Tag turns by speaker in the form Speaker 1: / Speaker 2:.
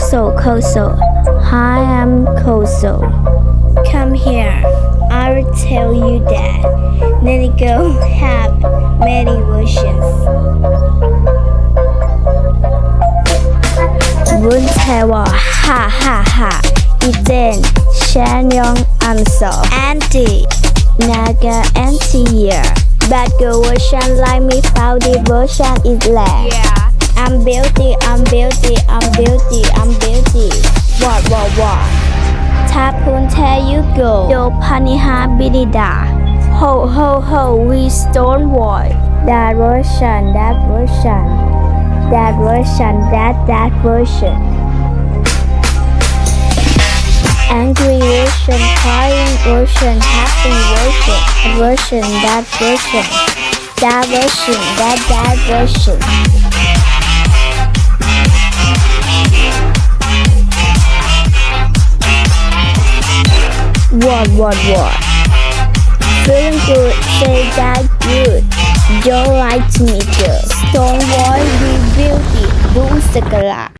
Speaker 1: Koso, Koso. Hi, I'm Koso. Come here. I will tell you that. Let it go have many wishes. Wuntaewa, ha ha ha. Eden, Shanyong, I'm so. Auntie, Naga, Auntie, yeah. But girl version like me, foul devotion is less.
Speaker 2: Yeah.
Speaker 1: I'm beauty, I'm beauty, worldwide. Tapun you go, yo paniha binida. Ho ho ho, we stone wall. That version, that version, that version, that that version. Angry version, crying version, happy version, version, that version, that version, that that version. What what what feeling good say that good. Don't like to me girl. Stone boy be beauty do sakala